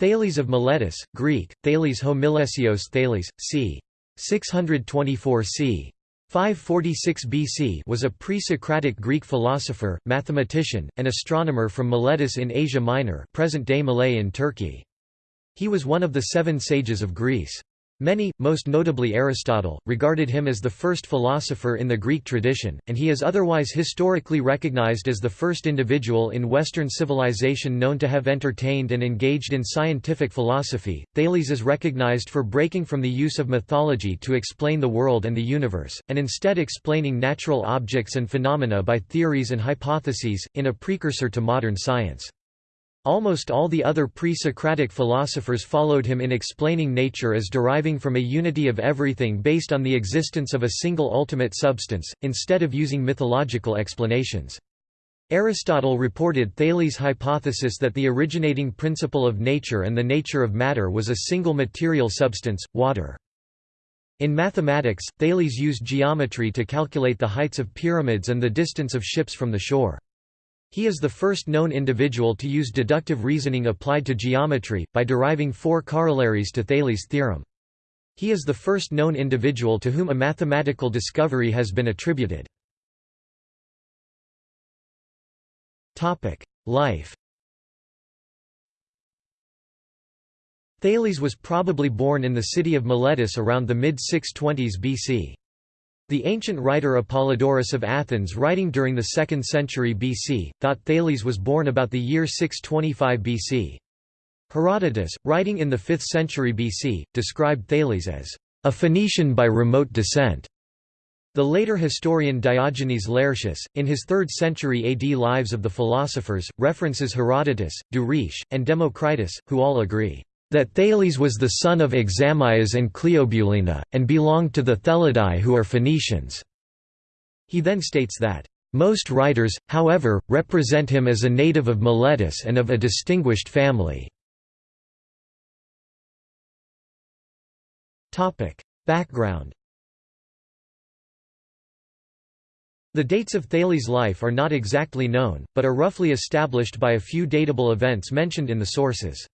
Thales of Miletus, Greek, Thales homilesios Thales, c. 624 c. 546 BC was a pre-Socratic Greek philosopher, mathematician, and astronomer from Miletus in Asia Minor present-day Milet in Turkey. He was one of the seven sages of Greece. Many, most notably Aristotle, regarded him as the first philosopher in the Greek tradition, and he is otherwise historically recognized as the first individual in Western civilization known to have entertained and engaged in scientific philosophy. Thales is recognized for breaking from the use of mythology to explain the world and the universe, and instead explaining natural objects and phenomena by theories and hypotheses, in a precursor to modern science. Almost all the other pre-Socratic philosophers followed him in explaining nature as deriving from a unity of everything based on the existence of a single ultimate substance, instead of using mythological explanations. Aristotle reported Thales' hypothesis that the originating principle of nature and the nature of matter was a single material substance, water. In mathematics, Thales used geometry to calculate the heights of pyramids and the distance of ships from the shore. He is the first known individual to use deductive reasoning applied to geometry, by deriving four corollaries to Thales' theorem. He is the first known individual to whom a mathematical discovery has been attributed. Life Thales was probably born in the city of Miletus around the mid-620s BC. The ancient writer Apollodorus of Athens writing during the 2nd century BC, thought Thales was born about the year 625 BC. Herodotus, writing in the 5th century BC, described Thales as a Phoenician by remote descent. The later historian Diogenes Laertius, in his 3rd century AD Lives of the Philosophers, references Herodotus, Duris, and Democritus, who all agree that Thales was the son of Examyes and Cleobuline, and belonged to the Thelidae who are Phoenicians. He then states that, "...most writers, however, represent him as a native of Miletus and of a distinguished family." Background The dates of Thales' life are not exactly known, but are roughly established by a few datable events mentioned in the sources.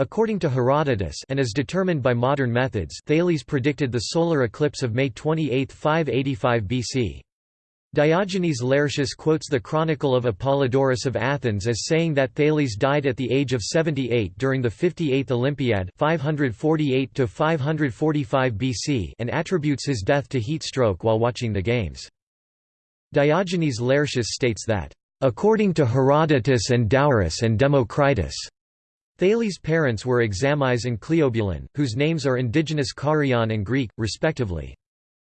According to Herodotus and as determined by modern methods Thales predicted the solar eclipse of May 28, 585 BC. Diogenes Laertius quotes the Chronicle of Apollodorus of Athens as saying that Thales died at the age of 78 during the 58th Olympiad 548 BC and attributes his death to heat stroke while watching the games. Diogenes Laertius states that, "...according to Herodotus and Douris and Democritus." Thales' parents were Examyes and Cleobuline, whose names are indigenous Carian and Greek, respectively.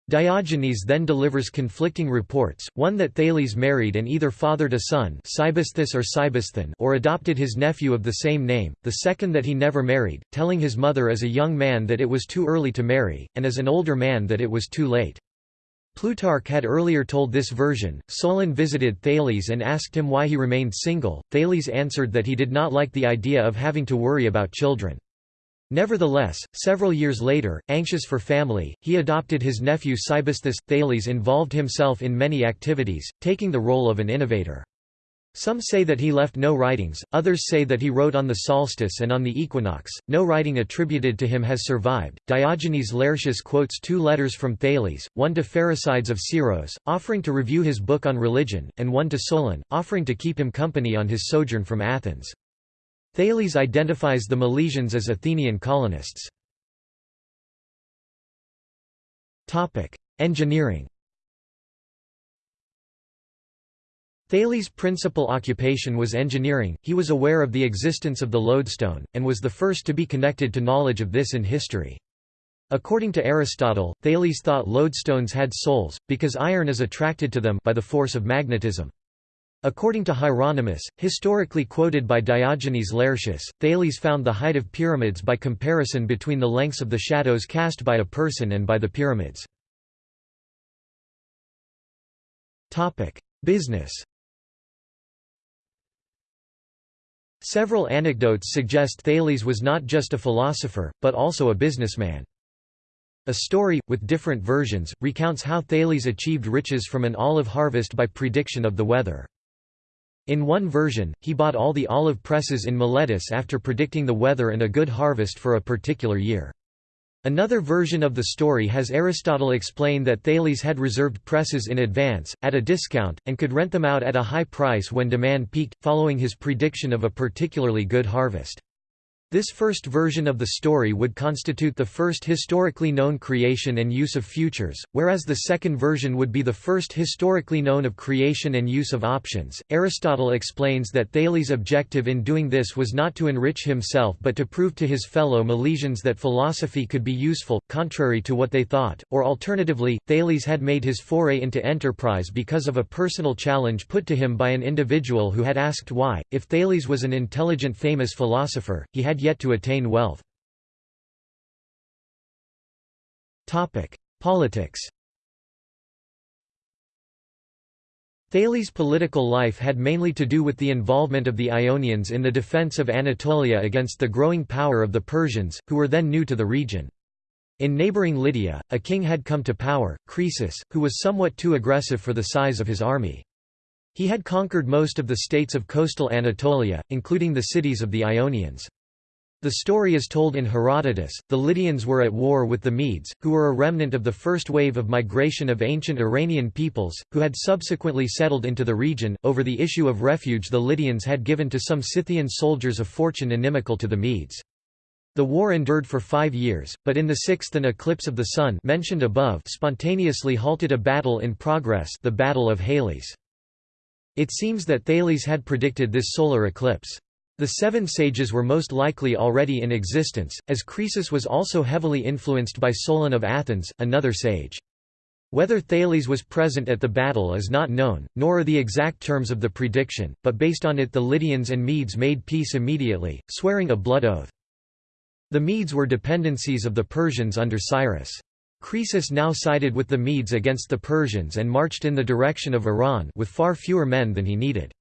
Diogenes then delivers conflicting reports, one that Thales married and either fathered a son Cybisthus or Cybisthon or adopted his nephew of the same name, the second that he never married, telling his mother as a young man that it was too early to marry, and as an older man that it was too late. Plutarch had earlier told this version. Solon visited Thales and asked him why he remained single. Thales answered that he did not like the idea of having to worry about children. Nevertheless, several years later, anxious for family, he adopted his nephew Cybisthus. Thales involved himself in many activities, taking the role of an innovator. Some say that he left no writings, others say that he wrote on the solstice and on the equinox. No writing attributed to him has survived. Diogenes Laertius quotes two letters from Thales, one to Pherecydes of Syros, offering to review his book on religion, and one to Solon, offering to keep him company on his sojourn from Athens. Thales identifies the Milesians as Athenian colonists. Engineering Thales' principal occupation was engineering, he was aware of the existence of the lodestone, and was the first to be connected to knowledge of this in history. According to Aristotle, Thales thought lodestones had souls, because iron is attracted to them by the force of magnetism. According to Hieronymus, historically quoted by Diogenes Laertius, Thales found the height of pyramids by comparison between the lengths of the shadows cast by a person and by the pyramids. Business Several anecdotes suggest Thales was not just a philosopher, but also a businessman. A story, with different versions, recounts how Thales achieved riches from an olive harvest by prediction of the weather. In one version, he bought all the olive presses in Miletus after predicting the weather and a good harvest for a particular year. Another version of the story has Aristotle explain that Thales had reserved presses in advance, at a discount, and could rent them out at a high price when demand peaked, following his prediction of a particularly good harvest. This first version of the story would constitute the first historically known creation and use of futures, whereas the second version would be the first historically known of creation and use of options. Aristotle explains that Thales' objective in doing this was not to enrich himself but to prove to his fellow Milesians that philosophy could be useful, contrary to what they thought, or alternatively, Thales had made his foray into enterprise because of a personal challenge put to him by an individual who had asked why, if Thales was an intelligent famous philosopher, he had yet to attain wealth. Politics Thales' political life had mainly to do with the involvement of the Ionians in the defense of Anatolia against the growing power of the Persians, who were then new to the region. In neighboring Lydia, a king had come to power, Croesus, who was somewhat too aggressive for the size of his army. He had conquered most of the states of coastal Anatolia, including the cities of the Ionians. The story is told in Herodotus. The Lydians were at war with the Medes, who were a remnant of the first wave of migration of ancient Iranian peoples, who had subsequently settled into the region. Over the issue of refuge, the Lydians had given to some Scythian soldiers a fortune inimical to the Medes. The war endured for five years, but in the sixth an eclipse of the sun mentioned above spontaneously halted a battle in progress the Battle of Halys. It seems that Thales had predicted this solar eclipse. The seven sages were most likely already in existence, as Croesus was also heavily influenced by Solon of Athens, another sage. Whether Thales was present at the battle is not known, nor are the exact terms of the prediction, but based on it the Lydians and Medes made peace immediately, swearing a blood oath. The Medes were dependencies of the Persians under Cyrus. Croesus now sided with the Medes against the Persians and marched in the direction of Iran with far fewer men than he needed.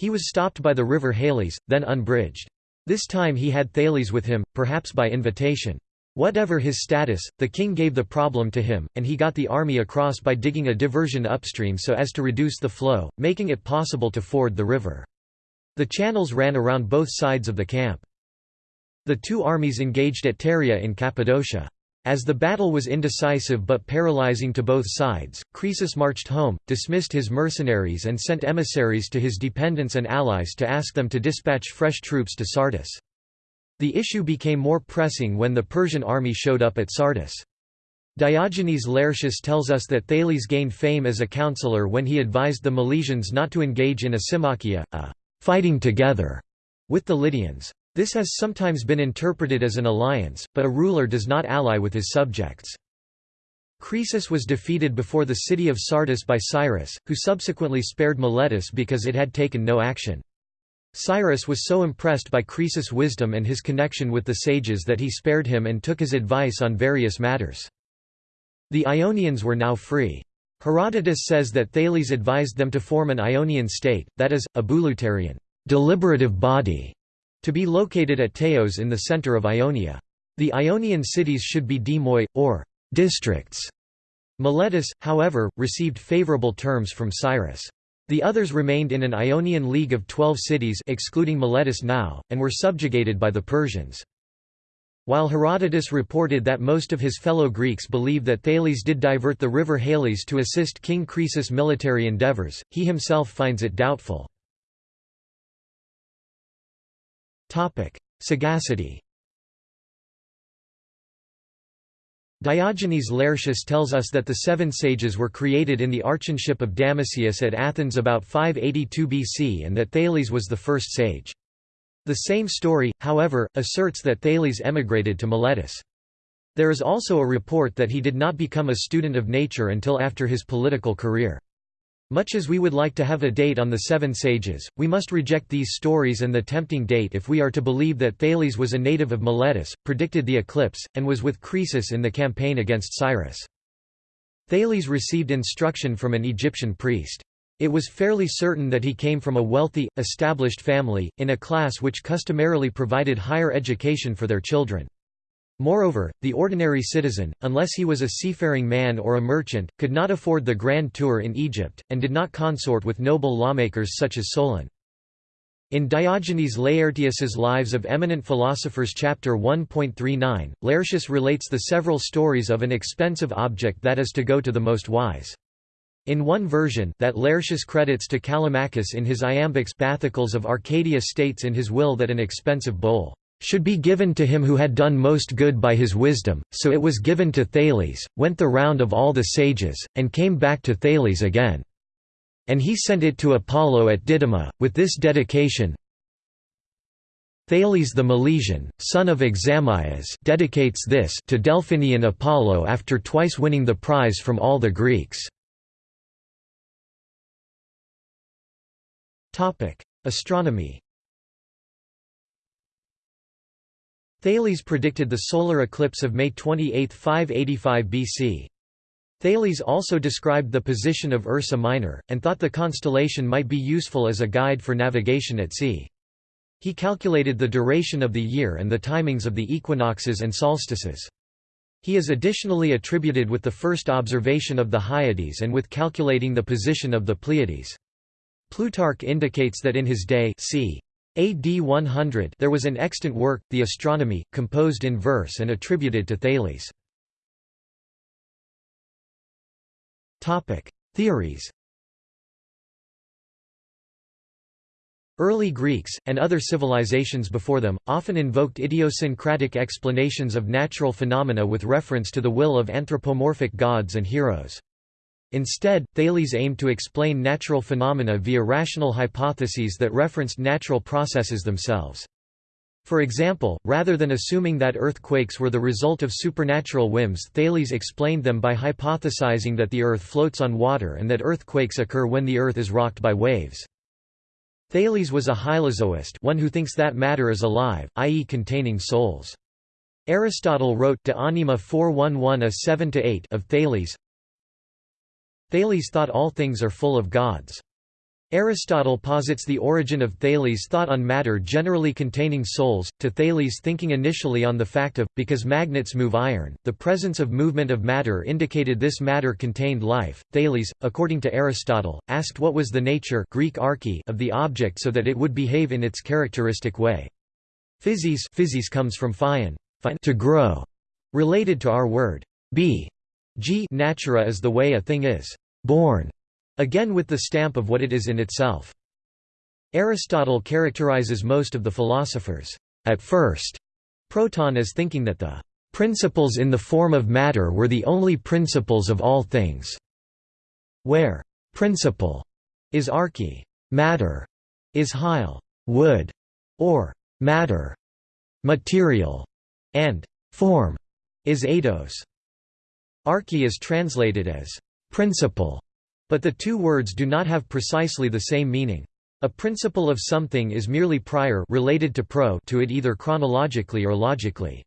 He was stopped by the river Halys, then unbridged. This time he had Thales with him, perhaps by invitation. Whatever his status, the king gave the problem to him, and he got the army across by digging a diversion upstream so as to reduce the flow, making it possible to ford the river. The channels ran around both sides of the camp. The two armies engaged at Pteria in Cappadocia. As the battle was indecisive but paralyzing to both sides, Croesus marched home, dismissed his mercenaries and sent emissaries to his dependents and allies to ask them to dispatch fresh troops to Sardis. The issue became more pressing when the Persian army showed up at Sardis. Diogenes Laertius tells us that Thales gained fame as a counselor when he advised the Milesians not to engage in a symmachia, a fighting together, with the Lydians. This has sometimes been interpreted as an alliance, but a ruler does not ally with his subjects. Croesus was defeated before the city of Sardis by Cyrus, who subsequently spared Miletus because it had taken no action. Cyrus was so impressed by Croesus' wisdom and his connection with the sages that he spared him and took his advice on various matters. The Ionians were now free. Herodotus says that Thales advised them to form an Ionian state, that is, a bouleuterion deliberative body, to be located at Teos in the center of Ionia. The Ionian cities should be demoi, or districts. Miletus, however, received favorable terms from Cyrus. The others remained in an Ionian league of twelve cities excluding Miletus now, and were subjugated by the Persians. While Herodotus reported that most of his fellow Greeks believe that Thales did divert the river Halys to assist King Croesus' military endeavors, he himself finds it doubtful. Sagacity Diogenes Laertius tells us that the seven sages were created in the archonship of Damasius at Athens about 582 BC and that Thales was the first sage. The same story, however, asserts that Thales emigrated to Miletus. There is also a report that he did not become a student of nature until after his political career. Much as we would like to have a date on the seven sages, we must reject these stories and the tempting date if we are to believe that Thales was a native of Miletus, predicted the eclipse, and was with Croesus in the campaign against Cyrus. Thales received instruction from an Egyptian priest. It was fairly certain that he came from a wealthy, established family, in a class which customarily provided higher education for their children. Moreover, the ordinary citizen, unless he was a seafaring man or a merchant, could not afford the grand tour in Egypt, and did not consort with noble lawmakers such as Solon. In Diogenes Laertius's Lives of Eminent Philosophers chapter 1.39, Laertius relates the several stories of an expensive object that is to go to the most wise. In one version that Laertius credits to Callimachus in his iambics Bathycles of Arcadia states in his will that an expensive bowl should be given to him who had done most good by his wisdom, so it was given to Thales, went the round of all the sages, and came back to Thales again. And he sent it to Apollo at Didyma, with this dedication Thales the Milesian, son of Examyes dedicates this to Delphinian Apollo after twice winning the prize from all the Greeks. Astronomy Thales predicted the solar eclipse of May 28, 585 BC. Thales also described the position of Ursa Minor, and thought the constellation might be useful as a guide for navigation at sea. He calculated the duration of the year and the timings of the equinoxes and solstices. He is additionally attributed with the first observation of the Hyades and with calculating the position of the Pleiades. Plutarch indicates that in his day c. AD 100 there was an extant work, the Astronomy, composed in verse and attributed to Thales. Theories. Early Greeks, and other civilizations before them, often invoked idiosyncratic explanations of natural phenomena with reference to the will of anthropomorphic gods and heroes. Instead, Thales aimed to explain natural phenomena via rational hypotheses that referenced natural processes themselves. For example, rather than assuming that earthquakes were the result of supernatural whims Thales explained them by hypothesizing that the Earth floats on water and that earthquakes occur when the Earth is rocked by waves. Thales was a hylozoist one who thinks that matter is alive, i.e. containing souls. Aristotle wrote De Anima 411 a 7–8 of Thales Thales thought all things are full of gods. Aristotle posits the origin of Thales' thought on matter generally containing souls, to Thales thinking initially on the fact of, because magnets move iron, the presence of movement of matter indicated this matter contained life. Thales, according to Aristotle, asked what was the nature Greek arche of the object so that it would behave in its characteristic way. Physis, physis comes from phyon, to grow, related to our word be. G natura is the way a thing is born again with the stamp of what it is in itself. Aristotle characterizes most of the philosophers, at first, proton as thinking that the principles in the form of matter were the only principles of all things, where principle is arche, matter is hyle, wood, or matter, material, and form is eidos. Arche is translated as principle but the two words do not have precisely the same meaning. A principle of something is merely prior related to pro to it either chronologically or logically.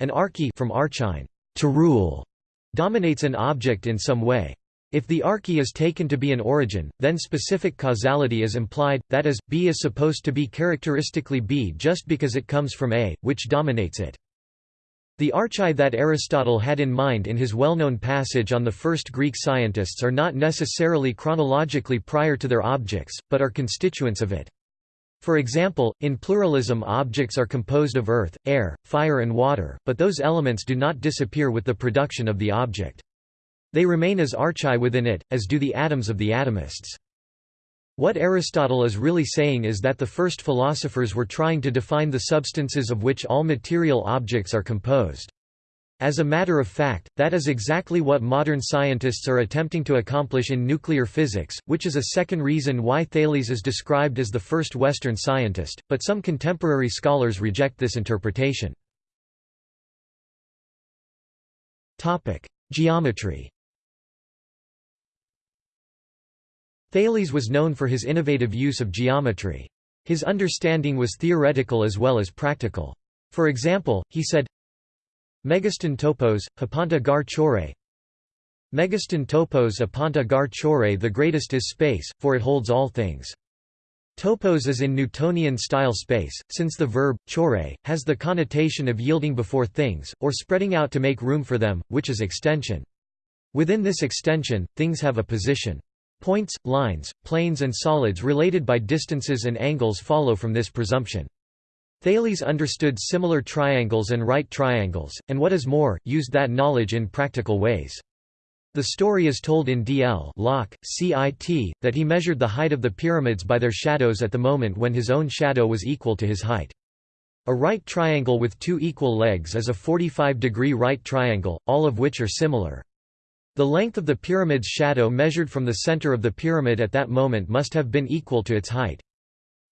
An arche from archein, to rule, dominates an object in some way. If the arche is taken to be an origin, then specific causality is implied, that is, B is supposed to be characteristically B just because it comes from A, which dominates it. The archai that Aristotle had in mind in his well-known passage on the first Greek scientists are not necessarily chronologically prior to their objects, but are constituents of it. For example, in pluralism objects are composed of earth, air, fire and water, but those elements do not disappear with the production of the object. They remain as archai within it, as do the atoms of the atomists. What Aristotle is really saying is that the first philosophers were trying to define the substances of which all material objects are composed. As a matter of fact, that is exactly what modern scientists are attempting to accomplish in nuclear physics, which is a second reason why Thales is described as the first Western scientist, but some contemporary scholars reject this interpretation. Geometry Thales was known for his innovative use of geometry. His understanding was theoretical as well as practical. For example, he said, Megaston topos, hapanta gar chore Megaston topos apanta gar chore the greatest is space, for it holds all things. Topos is in Newtonian-style space, since the verb, chore, has the connotation of yielding before things, or spreading out to make room for them, which is extension. Within this extension, things have a position. Points, lines, planes and solids related by distances and angles follow from this presumption. Thales understood similar triangles and right triangles, and what is more, used that knowledge in practical ways. The story is told in D.L. Locke, CIT, that he measured the height of the pyramids by their shadows at the moment when his own shadow was equal to his height. A right triangle with two equal legs is a 45-degree right triangle, all of which are similar. The length of the pyramid's shadow measured from the center of the pyramid at that moment must have been equal to its height.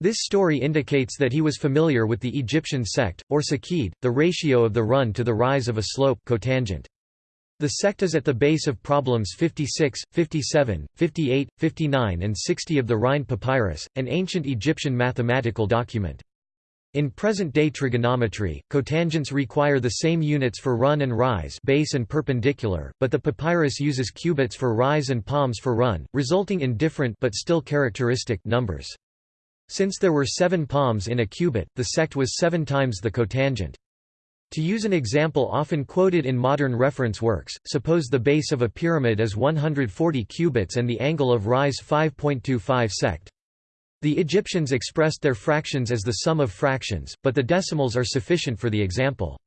This story indicates that he was familiar with the Egyptian seked, or seqed, the ratio of the run to the rise of a slope cotangent. The seked is at the base of problems 56, 57, 58, 59 and 60 of the Rhind Papyrus, an ancient Egyptian mathematical document. In present-day trigonometry, cotangents require the same units for run and rise base and perpendicular, but the papyrus uses cubits for rise and palms for run, resulting in different but still characteristic numbers. Since there were seven palms in a cubit, the seked was seven times the cotangent. To use an example often quoted in modern reference works, suppose the base of a pyramid is 140 cubits and the angle of rise 5.25 seked. The Egyptians expressed their fractions as the sum of fractions, but the decimals are sufficient for the example.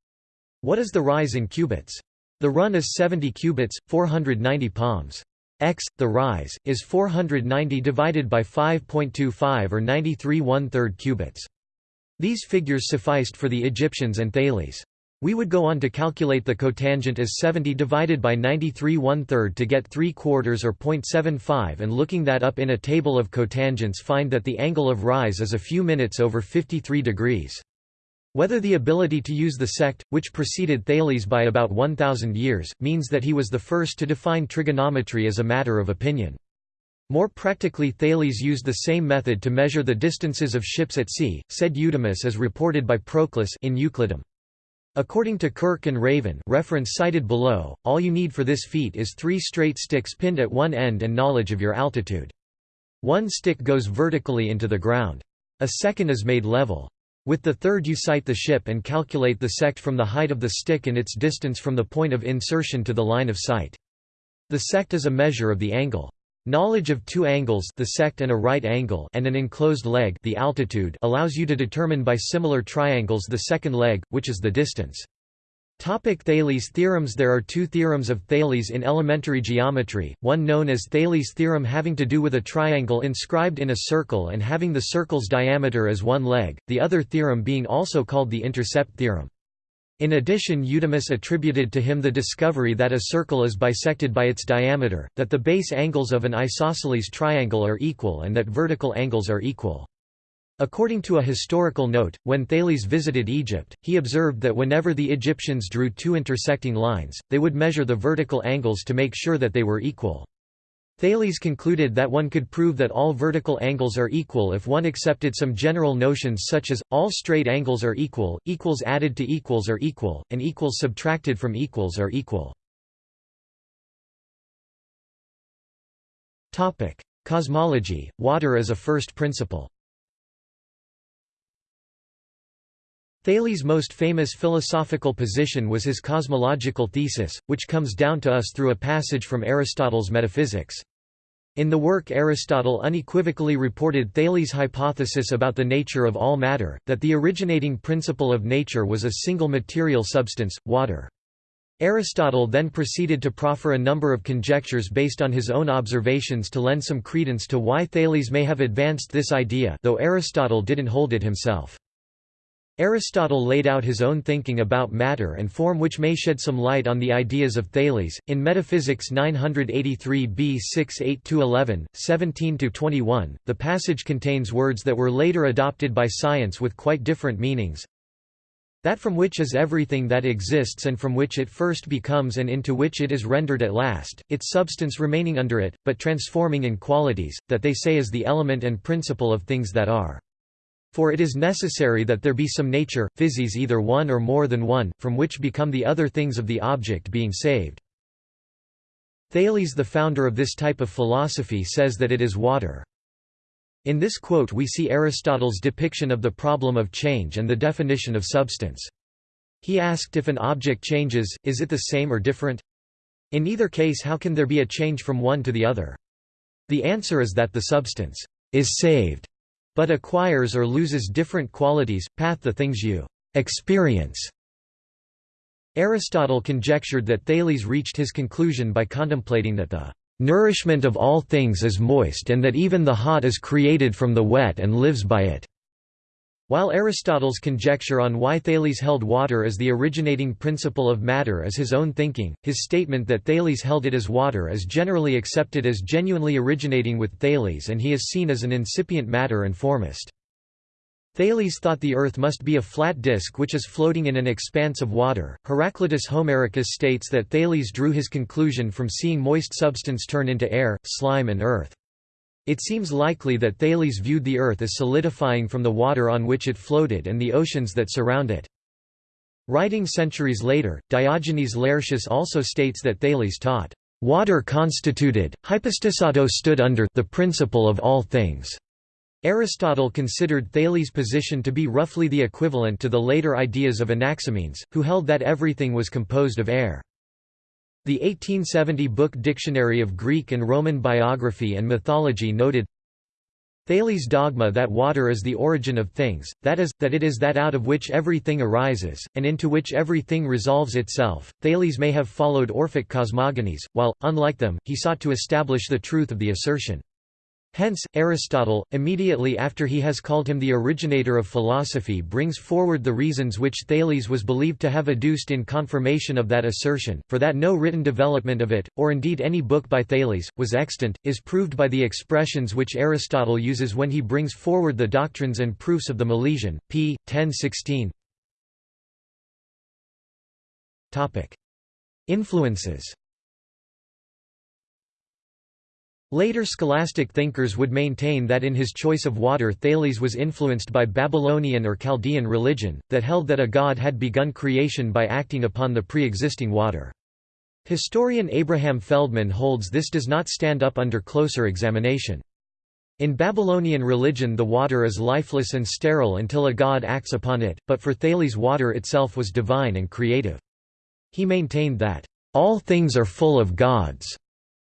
What is the rise in cubits? The run is 70 cubits, 490 palms. x, the rise, is 490 divided by 5.25 or 93 one-third cubits. These figures sufficed for the Egyptians and Thales. We would go on to calculate the cotangent as 70 divided by 93 one-third to get 3 quarters or 0.75 and looking that up in a table of cotangents find that the angle of rise is a few minutes over 53 degrees. Whether the ability to use the seked, which preceded Thales by about 1,000 years, means that he was the first to define trigonometry as a matter of opinion. More practically Thales used the same method to measure the distances of ships at sea, said Eudemus as reported by Proclus in Euclidum. According to Kirk and Raven reference cited below, all you need for this feat is three straight sticks pinned at one end and knowledge of your altitude. One stick goes vertically into the ground. A second is made level. With the third you sight the ship and calculate the seked from the height of the stick and its distance from the point of insertion to the line of sight. The seked is a measure of the angle. Knowledge of two angles the seked and a right angle and an enclosed leg the altitude allows you to determine by similar triangles the second leg, which is the distance. Topic Thales theorems There are two theorems of Thales in elementary geometry, one known as Thales' theorem having to do with a triangle inscribed in a circle and having the circle's diameter as one leg, the other theorem being also called the intercept theorem. In addition Eudemus attributed to him the discovery that a circle is bisected by its diameter, that the base angles of an isosceles triangle are equal and that vertical angles are equal. According to a historical note, when Thales visited Egypt, he observed that whenever the Egyptians drew two intersecting lines, they would measure the vertical angles to make sure that they were equal. Thales concluded that one could prove that all vertical angles are equal if one accepted some general notions such as, all straight angles are equal, equals added to equals are equal, and equals subtracted from equals are equal. Cosmology, water as a first principle Thales' most famous philosophical position was his cosmological thesis, which comes down to us through a passage from Aristotle's Metaphysics. In the work Aristotle unequivocally reported Thales' hypothesis about the nature of all matter, that the originating principle of nature was a single material substance, water. Aristotle then proceeded to proffer a number of conjectures based on his own observations to lend some credence to why Thales may have advanced this idea though Aristotle didn't hold it himself. Aristotle laid out his own thinking about matter and form which may shed some light on the ideas of Thales. In Metaphysics 983 b 6 8–11, 17–21, the passage contains words that were later adopted by science with quite different meanings. That from which is everything that exists and from which it first becomes and into which it is rendered at last, its substance remaining under it, but transforming in qualities, that they say is the element and principle of things that are. For it is necessary that there be some nature, physis either one or more than one, from which become the other things of the object being saved. Thales the founder of this type of philosophy says that it is water. In this quote we see Aristotle's depiction of the problem of change and the definition of substance. He asked if an object changes, is it the same or different? In either case how can there be a change from one to the other? The answer is that the substance is saved, but acquires or loses different qualities, path the things you experience. Aristotle conjectured that Thales reached his conclusion by contemplating that the nourishment of all things is moist and that even the hot is created from the wet and lives by it. While Aristotle's conjecture on why Thales held water as the originating principle of matter is his own thinking, his statement that Thales held it as water is generally accepted as genuinely originating with Thales and he is seen as an incipient matter and formist. Thales thought the Earth must be a flat disk which is floating in an expanse of water. Heraclitus Homericus states that Thales drew his conclusion from seeing moist substance turn into air, slime and earth. It seems likely that Thales viewed the Earth as solidifying from the water on which it floated and the oceans that surround it. Writing centuries later, Diogenes Laertius also states that Thales taught, "...water constituted, hypostasato stood under the principle of all things." Aristotle considered Thales' position to be roughly the equivalent to the later ideas of Anaximenes, who held that everything was composed of air. The 1870 book Dictionary of Greek and Roman Biography and Mythology noted, Thales' dogma that water is the origin of things, that is, that it is that out of which everything arises, and into which everything resolves itself. Thales may have followed Orphic cosmogonies, while, unlike them, he sought to establish the truth of the assertion. Hence, Aristotle, immediately after he has called him the originator of philosophy brings forward the reasons which Thales was believed to have adduced in confirmation of that assertion, for that no written development of it, or indeed any book by Thales, was extant, is proved by the expressions which Aristotle uses when he brings forward the doctrines and proofs of the Milesian, p. 1016. Influences Later scholastic thinkers would maintain that in his choice of water Thales was influenced by Babylonian or Chaldean religion, that held that a god had begun creation by acting upon the pre-existing water. Historian Abraham Feldman holds this does not stand up under closer examination. In Babylonian religion the water is lifeless and sterile until a god acts upon it, but for Thales water itself was divine and creative. He maintained that, "...all things are full of gods."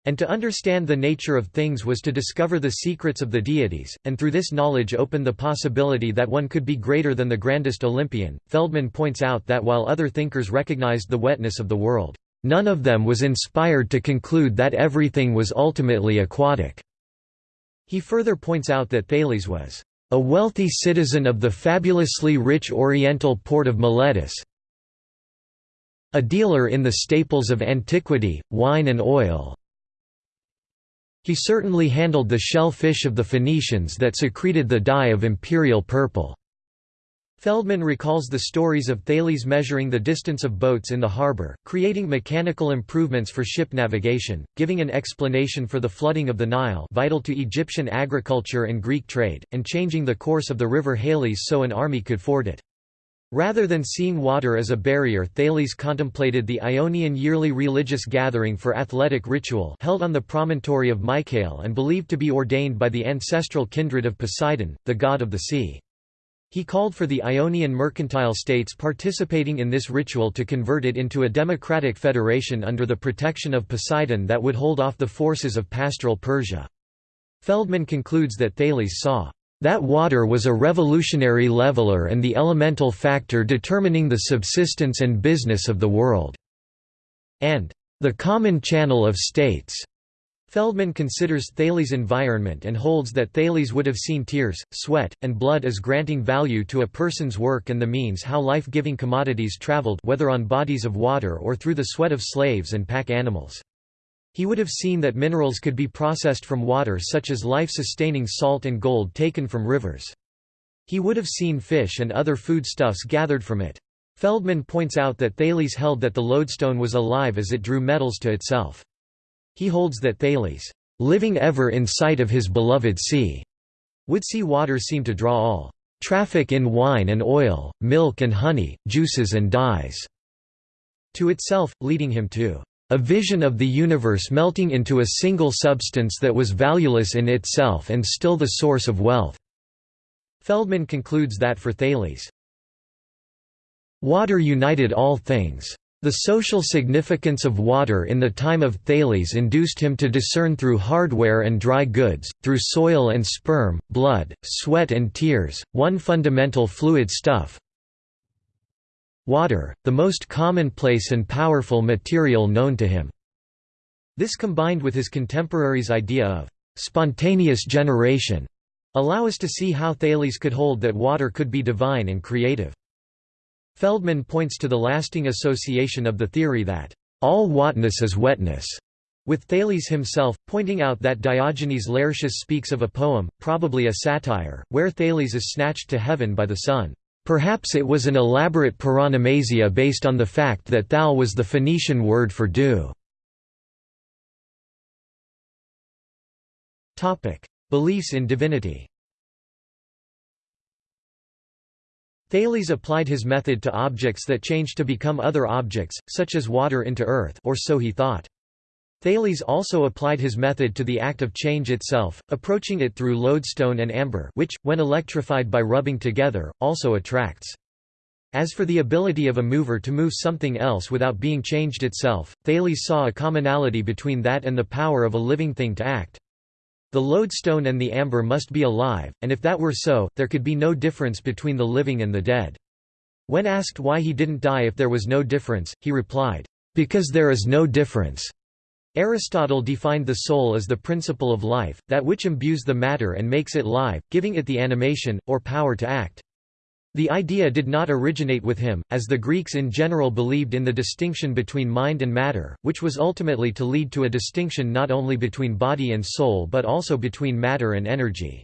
And to understand the nature of things was to discover the secrets of the deities, and through this knowledge open the possibility that one could be greater than the grandest Olympian. Feldman points out that while other thinkers recognized the wetness of the world, none of them was inspired to conclude that everything was ultimately aquatic. He further points out that Thales was a wealthy citizen of the fabulously rich oriental port of Miletus, a dealer in the staples of antiquity, wine and oil, he certainly handled the shell-fish of the Phoenicians that secreted the dye of imperial purple. Feldman recalls the stories of Thales measuring the distance of boats in the harbor, creating mechanical improvements for ship navigation, giving an explanation for the flooding of the Nile vital to Egyptian agriculture and Greek trade, and changing the course of the river Halys so an army could ford it. Rather than seeing water as a barrier Thales contemplated the Ionian yearly religious gathering for athletic ritual held on the promontory of Mycale and believed to be ordained by the ancestral kindred of Poseidon, the god of the sea. He called for the Ionian mercantile states participating in this ritual to convert it into a democratic federation under the protection of Poseidon that would hold off the forces of pastoral Persia. Feldman concludes that Thales saw that water was a revolutionary leveler and the elemental factor determining the subsistence and business of the world." and "...the common channel of states." Feldman considers Thales' environment and holds that Thales would have seen tears, sweat, and blood as granting value to a person's work and the means how life-giving commodities traveled whether on bodies of water or through the sweat of slaves and pack animals. He would have seen that minerals could be processed from water such as life-sustaining salt and gold taken from rivers. He would have seen fish and other foodstuffs gathered from it. Feldman points out that Thales held that the lodestone was alive as it drew metals to itself. He holds that Thales, living ever in sight of his beloved sea, would see water seem to draw all traffic in wine and oil, milk and honey, juices and dyes, to itself, leading him to a vision of the universe melting into a single substance that was valueless in itself and still the source of wealth." Feldman concludes that for Thales, Water united all things. The social significance of water in the time of Thales induced him to discern through hardware and dry goods, through soil and sperm, blood, sweat and tears, one fundamental fluid stuff water, the most commonplace and powerful material known to him. This combined with his contemporaries' idea of spontaneous generation allow us to see how Thales could hold that water could be divine and creative. Feldman points to the lasting association of the theory that, "...all whatness is wetness." with Thales himself, pointing out that Diogenes Laertius speaks of a poem, probably a satire, where Thales is snatched to heaven by the sun. Perhaps it was an elaborate paronomasia based on the fact that thal was the Phoenician word for dew. Beliefs in divinity Thales applied his method to objects that changed to become other objects, such as water into earth or so he thought. Thales also applied his method to the act of change itself, approaching it through lodestone and amber which, when electrified by rubbing together, also attracts. As for the ability of a mover to move something else without being changed itself, Thales saw a commonality between that and the power of a living thing to act. The lodestone and the amber must be alive, and if that were so, there could be no difference between the living and the dead. When asked why he didn't die if there was no difference, he replied, "'Because there is no difference.'" Aristotle defined the soul as the principle of life, that which imbues the matter and makes it live, giving it the animation, or power to act. The idea did not originate with him, as the Greeks in general believed in the distinction between mind and matter, which was ultimately to lead to a distinction not only between body and soul but also between matter and energy.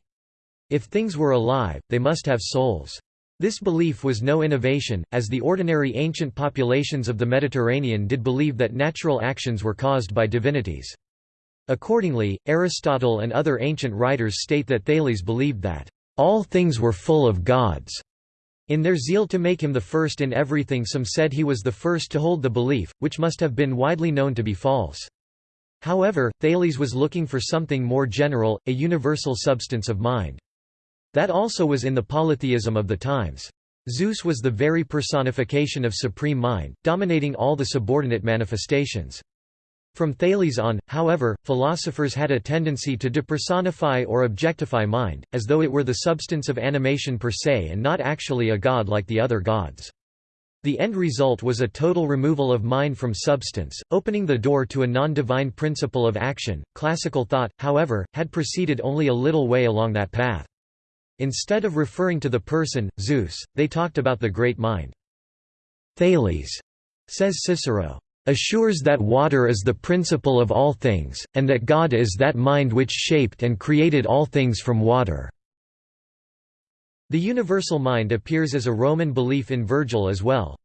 If things were alive, they must have souls. This belief was no innovation, as the ordinary ancient populations of the Mediterranean did believe that natural actions were caused by divinities. Accordingly, Aristotle and other ancient writers state that Thales believed that, "...all things were full of gods." In their zeal to make him the first in everything some said he was the first to hold the belief, which must have been widely known to be false. However, Thales was looking for something more general, a universal substance of mind. That also was in the polytheism of the times. Zeus was the very personification of supreme mind, dominating all the subordinate manifestations. From Thales on, however, philosophers had a tendency to depersonify or objectify mind, as though it were the substance of animation per se and not actually a god like the other gods. The end result was a total removal of mind from substance, opening the door to a non-divine principle of action. Classical thought, however, had proceeded only a little way along that path. Instead of referring to the person, Zeus, they talked about the great mind. Thales, says Cicero, assures that water is the principle of all things, and that God is that mind which shaped and created all things from water." The universal mind appears as a Roman belief in Virgil as well.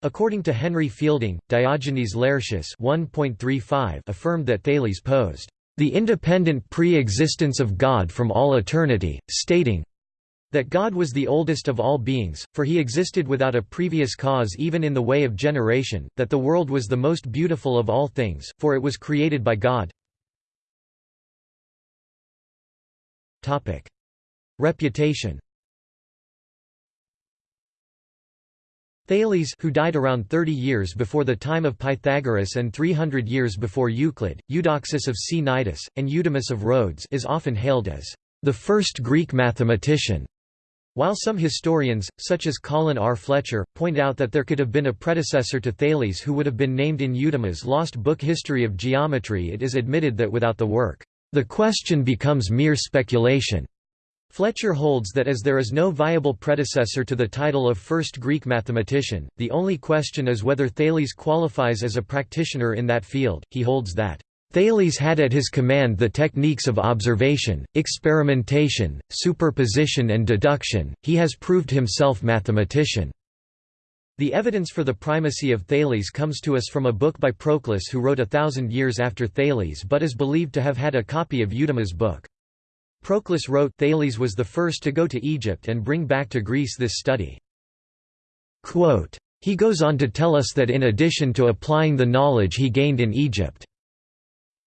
According to Henry Fielding, Diogenes Laertius affirmed that Thales posed, "...the independent pre-existence of God from all eternity, stating, that God was the oldest of all beings, for he existed without a previous cause even in the way of generation, that the world was the most beautiful of all things, for it was created by God. Reputation Thales who died around 30 years before the time of Pythagoras and 300 years before Euclid, Eudoxus of Cnidus, and Eudemus of Rhodes is often hailed as the first Greek mathematician. While some historians, such as Colin R. Fletcher, point out that there could have been a predecessor to Thales who would have been named in Eudemus' lost book History of Geometry it is admitted that without the work, "...the question becomes mere speculation." Fletcher holds that as there is no viable predecessor to the title of first Greek mathematician, the only question is whether Thales qualifies as a practitioner in that field. He holds that Thales had at his command the techniques of observation, experimentation, superposition and deduction, he has proved himself mathematician. The evidence for the primacy of Thales comes to us from a book by Proclus who wrote a thousand years after Thales but is believed to have had a copy of Eudemus' book. Proclus wrote Thales was the first to go to Egypt and bring back to Greece this study. Quote, he goes on to tell us that in addition to applying the knowledge he gained in Egypt,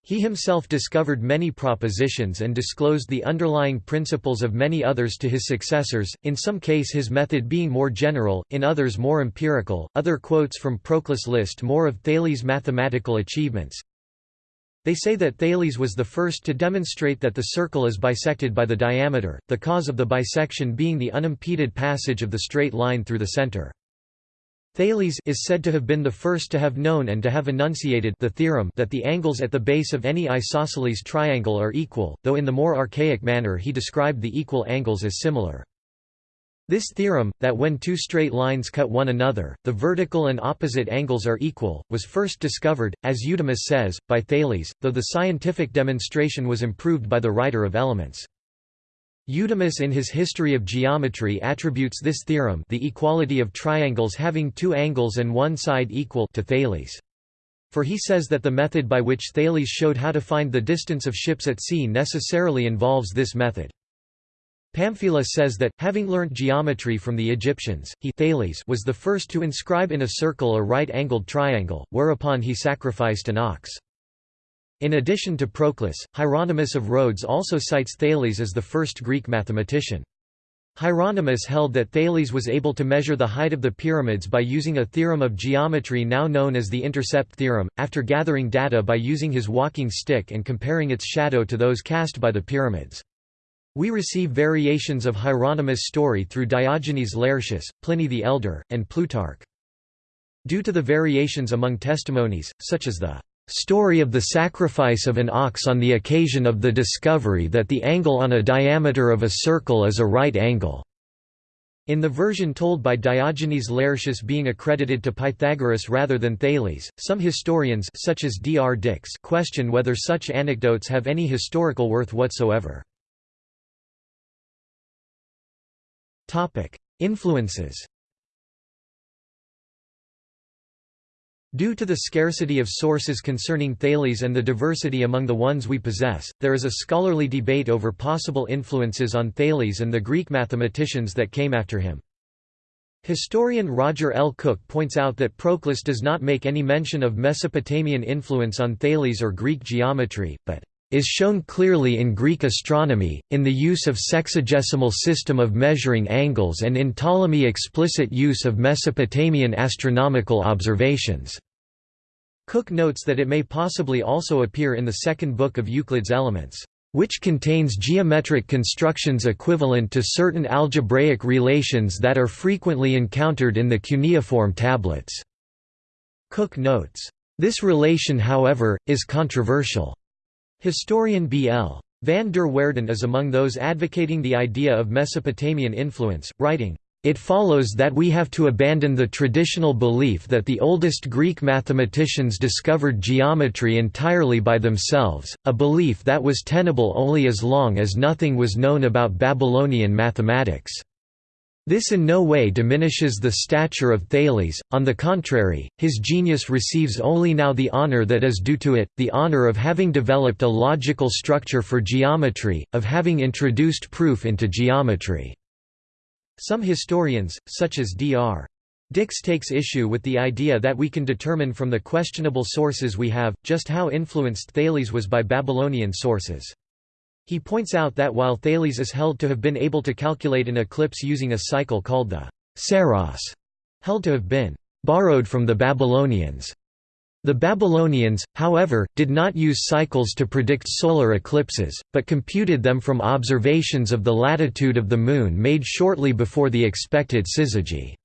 He himself discovered many propositions and disclosed the underlying principles of many others to his successors, in some case his method being more general, in others more empirical. Other quotes from Proclus list more of Thales' mathematical achievements. They say that Thales was the first to demonstrate that the circle is bisected by the diameter, the cause of the bisection being the unimpeded passage of the straight line through the center. Thales is said to have been the first to have known and to have enunciated the theorem that the angles at the base of any isosceles triangle are equal, though in the more archaic manner he described the equal angles as similar. This theorem, that when two straight lines cut one another, the vertical and opposite angles are equal, was first discovered, as Eudemus says, by Thales, though the scientific demonstration was improved by the writer of Elements. Eudemus in his History of Geometry attributes this theorem the equality of triangles having two angles and one side equal to Thales. For he says that the method by which Thales showed how to find the distance of ships at sea necessarily involves this method. Pamphilus says that, having learnt geometry from the Egyptians, he Thales was the first to inscribe in a circle a right-angled triangle, whereupon he sacrificed an ox. In addition to Proclus, Hieronymus of Rhodes also cites Thales as the first Greek mathematician. Hieronymus held that Thales was able to measure the height of the pyramids by using a theorem of geometry now known as the intercept theorem, after gathering data by using his walking stick and comparing its shadow to those cast by the pyramids. We receive variations of Hieronymus' story through Diogenes Laertius, Pliny the Elder, and Plutarch. Due to the variations among testimonies, such as the story of the sacrifice of an ox on the occasion of the discovery that the angle on a diameter of a circle is a right angle. In the version told by Diogenes Laertius being accredited to Pythagoras rather than Thales, some historians such as D. R. Dicks question whether such anecdotes have any historical worth whatsoever. Influences Due to the scarcity of sources concerning Thales and the diversity among the ones we possess, there is a scholarly debate over possible influences on Thales and the Greek mathematicians that came after him. Historian Roger L. Cook points out that Proclus does not make any mention of Mesopotamian influence on Thales or Greek geometry, but is shown clearly in Greek astronomy, in the use of sexagesimal system of measuring angles and in Ptolemy explicit use of Mesopotamian astronomical observations. Cook notes that it may possibly also appear in the second book of Euclid's Elements, which contains geometric constructions equivalent to certain algebraic relations that are frequently encountered in the cuneiform tablets. Cook notes, "...this relation however, is controversial." Historian B.L. Van der Waerden is among those advocating the idea of Mesopotamian influence, writing, it follows that we have to abandon the traditional belief that the oldest Greek mathematicians discovered geometry entirely by themselves, a belief that was tenable only as long as nothing was known about Babylonian mathematics. This in no way diminishes the stature of Thales, on the contrary, his genius receives only now the honor that is due to it, the honor of having developed a logical structure for geometry, of having introduced proof into geometry. Some historians, such as Dr. Dicks takes issue with the idea that we can determine from the questionable sources we have, just how influenced Thales was by Babylonian sources. He points out that while Thales is held to have been able to calculate an eclipse using a cycle called the Saros, held to have been borrowed from the Babylonians. The Babylonians, however, did not use cycles to predict solar eclipses, but computed them from observations of the latitude of the Moon made shortly before the expected syzygy.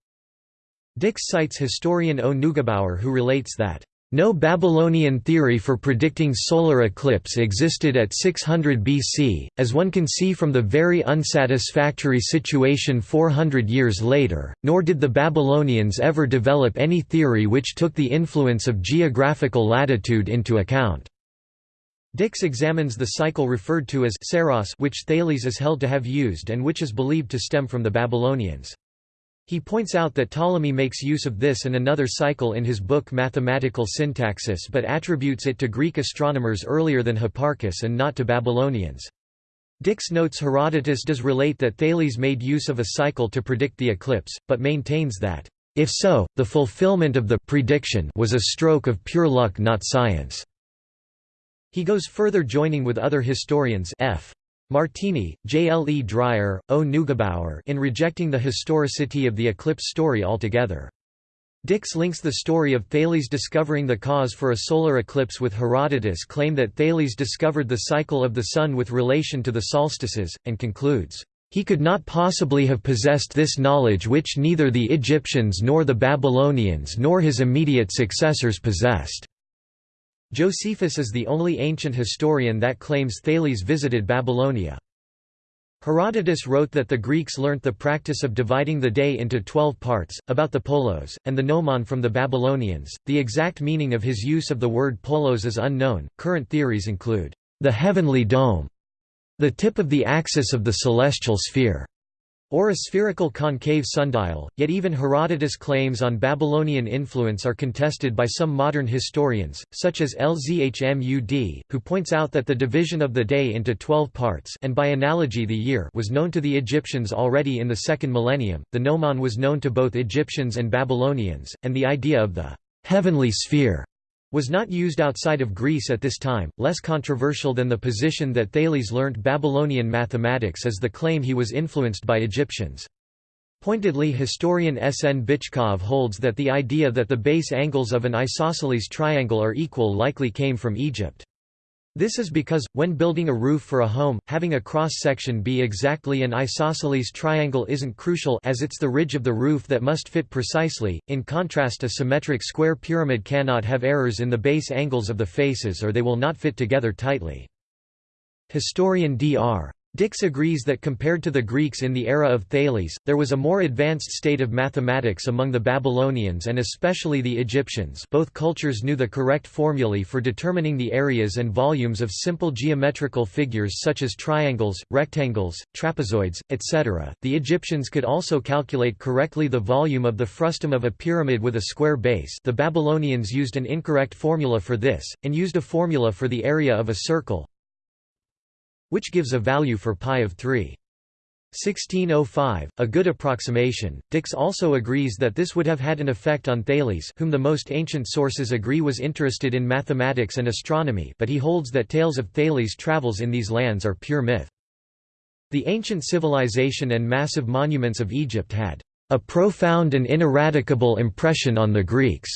Dicks cites historian O. Neugebauer who relates that no Babylonian theory for predicting solar eclipse existed at 600 BC, as one can see from the very unsatisfactory situation 400 years later, nor did the Babylonians ever develop any theory which took the influence of geographical latitude into account. Dicks examines the cycle referred to as Saros which Thales is held to have used and which is believed to stem from the Babylonians. He points out that Ptolemy makes use of this and another cycle in his book Mathematical Syntaxis but attributes it to Greek astronomers earlier than Hipparchus and not to Babylonians. Dicks notes Herodotus does relate that Thales made use of a cycle to predict the eclipse, but maintains that, if so, the fulfillment of the prediction was a stroke of pure luck not science. He goes further joining with other historians F. Martini, J. L. E. Dreyer, O. Neugebauer in rejecting the historicity of the eclipse story altogether. Dicks links the story of Thales discovering the cause for a solar eclipse with Herodotus' claim that Thales discovered the cycle of the Sun with relation to the solstices, and concludes, "...he could not possibly have possessed this knowledge which neither the Egyptians nor the Babylonians nor his immediate successors possessed." Josephus is the only ancient historian that claims Thales visited Babylonia. Herodotus wrote that the Greeks learnt the practice of dividing the day into twelve parts, about the polos, and the gnomon from the Babylonians. The exact meaning of his use of the word polos is unknown. Current theories include the heavenly dome, the tip of the axis of the celestial sphere, or a spherical concave sundial, yet even Herodotus' claims on Babylonian influence are contested by some modern historians, such as Lzhmud, who points out that the division of the day into twelve parts and by analogy the year was known to the Egyptians already in the second millennium, the gnomon was known to both Egyptians and Babylonians, and the idea of the heavenly sphere was not used outside of Greece at this time. Less controversial than the position that Thales learnt Babylonian mathematics is the claim he was influenced by Egyptians. Pointedly historian S. N. Bychkov holds that the idea that the base angles of an isosceles triangle are equal likely came from Egypt. This is because, when building a roof for a home, having a cross-section be exactly an isosceles triangle isn't crucial as it's the ridge of the roof that must fit precisely, in contrast a symmetric square pyramid cannot have errors in the base angles of the faces or they will not fit together tightly. Historian Dr. Dicks agrees that compared to the Greeks in the era of Thales, there was a more advanced state of mathematics among the Babylonians and especially the Egyptians. Both cultures knew the correct formulae for determining the areas and volumes of simple geometrical figures such as triangles, rectangles, trapezoids, etc. The Egyptians could also calculate correctly the volume of the frustum of a pyramid with a square base. The Babylonians used an incorrect formula for this, and used a formula for the area of a circle, which gives a value for pi of 3. 1605, a good approximation. Dicks also agrees that this would have had an effect on Thales, whom the most ancient sources agree was interested in mathematics and astronomy, but he holds that tales of Thales' travels in these lands are pure myth. The ancient civilization and massive monuments of Egypt had a profound and ineradicable impression on the Greeks.